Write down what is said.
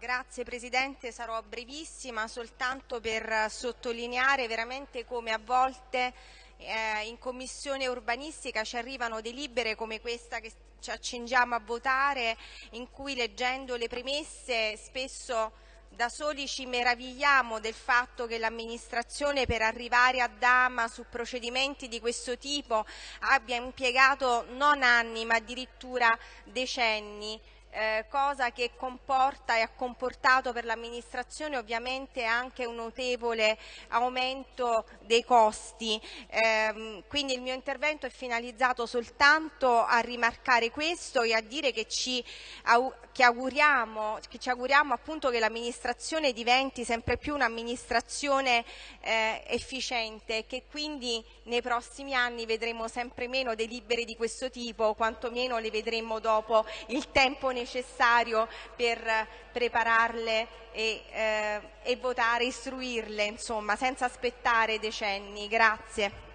Grazie Presidente, sarò brevissima soltanto per sottolineare veramente come a volte eh, in Commissione urbanistica ci arrivano delibere come questa che ci accingiamo a votare in cui leggendo le premesse spesso da soli ci meravigliamo del fatto che l'amministrazione per arrivare a Dama su procedimenti di questo tipo abbia impiegato non anni ma addirittura decenni eh, cosa che comporta e ha comportato per l'amministrazione ovviamente anche un notevole aumento dei costi. Eh, quindi il mio intervento è finalizzato soltanto a rimarcare questo e a dire che ci, che auguriamo, che ci auguriamo appunto che l'amministrazione diventi sempre più un'amministrazione eh, efficiente e che quindi nei prossimi anni vedremo sempre meno delibere di questo tipo, quantomeno le vedremo dopo il tempo necessario necessario per prepararle e, eh, e votare, istruirle, insomma, senza aspettare decenni. Grazie.